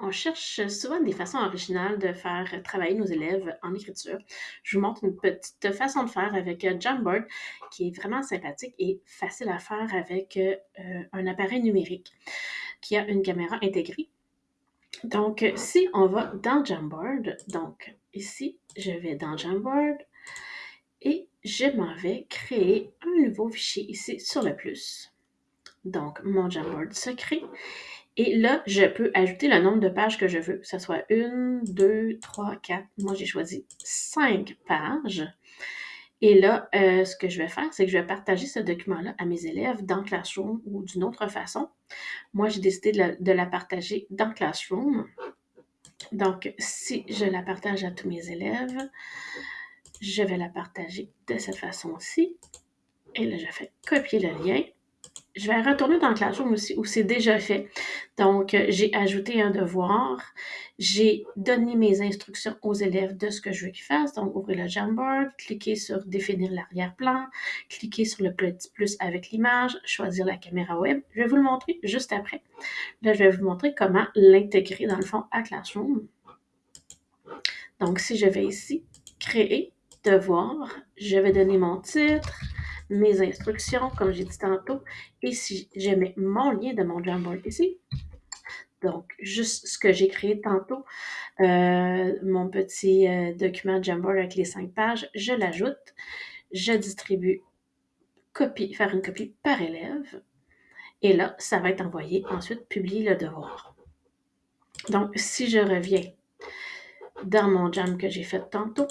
On cherche souvent des façons originales de faire travailler nos élèves en écriture. Je vous montre une petite façon de faire avec euh, Jamboard qui est vraiment sympathique et facile à faire avec euh, un appareil numérique qui a une caméra intégrée. Donc, si on va dans Jamboard, donc ici, je vais dans Jamboard et je m'en vais créer un nouveau fichier ici sur le plus. Donc, mon Jamboard se crée et là, je peux ajouter le nombre de pages que je veux, que ce soit une, deux, trois, quatre. Moi, j'ai choisi cinq pages. Et là, euh, ce que je vais faire, c'est que je vais partager ce document-là à mes élèves dans Classroom ou d'une autre façon. Moi, j'ai décidé de la, partager dans Classroom. Donc, si je la partage à tous mes élèves, je vais la partager de cette façon-ci. Et là, je fais copier le lien je vais retourner dans Classroom aussi, où c'est déjà fait. Donc, euh, j'ai ajouté un devoir. J'ai donné mes instructions aux élèves de ce que je veux qu'ils fassent. Donc, ouvrir le Jamboard, cliquer sur définir l'arrière-plan, cliquer sur le petit plus avec l'image, choisir la caméra web. Je vais vous le montrer juste après. Là, je vais vous montrer comment l'intégrer dans le fond à Classroom. Donc, si je vais ici, créer, devoir, je vais donner mon titre, mes instructions, comme j'ai dit tantôt, et si je mets mon lien de mon Jamboard ici, donc juste ce que j'ai créé tantôt, euh, mon petit euh, document Jamboard avec les cinq pages, je l'ajoute, je distribue copie, faire une copie par élève, et là, ça va être envoyé ensuite publier le devoir. Donc, si je reviens dans mon jam que j'ai fait tantôt,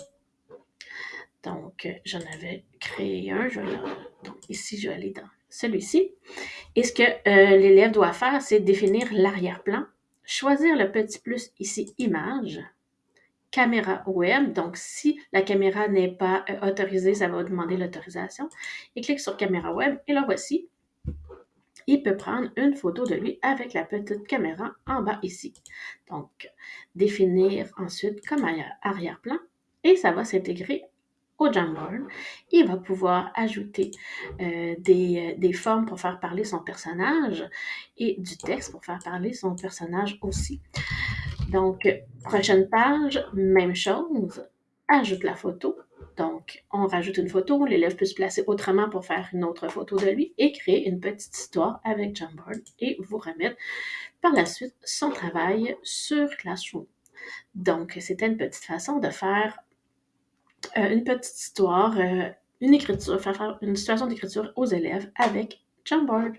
donc, euh, j'en avais créé un. donc, ici, je vais aller dans celui-ci. Et ce que euh, l'élève doit faire, c'est définir l'arrière-plan, choisir le petit plus ici, image, caméra web. Donc, si la caméra n'est pas euh, autorisée, ça va demander l'autorisation. Il clique sur caméra web et là, voici. Il peut prendre une photo de lui avec la petite caméra en bas ici. Donc, définir ensuite comme arrière-plan et ça va s'intégrer au Jamboard. Il va pouvoir ajouter euh, des, euh, des, formes pour faire parler son personnage et du texte pour faire parler son personnage aussi. Donc, prochaine page, même chose, ajoute la photo. Donc, on rajoute une photo, l'élève peut se placer autrement pour faire une autre photo de lui et créer une petite histoire avec Jamboard et vous remettre par la suite son travail sur Classroom. Donc, c'était une petite façon de faire euh, une petite histoire, euh, une écriture, faire, faire une situation d'écriture aux élèves avec Jamboard.